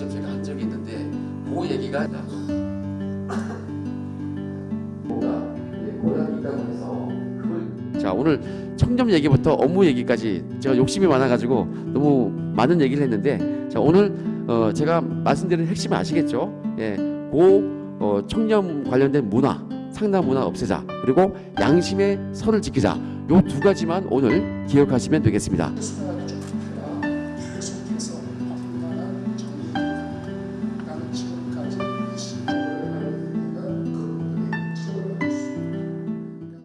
직접 제가 한 적이 있는데 그 얘기가 뭔가 고단이다 해서 그걸 자 오늘 청렴 얘기부터 업무 얘기까지 제가 욕심이 많아가지고 너무 많은 얘기를 했는데 자 오늘 어, 제가 말씀드린 핵심 아시겠죠? 예, 고 어, 청렴 관련된 문화 상담 문화 없애자 그리고 양심의 선을 지키자 요 두 가지만 오늘 기억하시면 되겠습니다.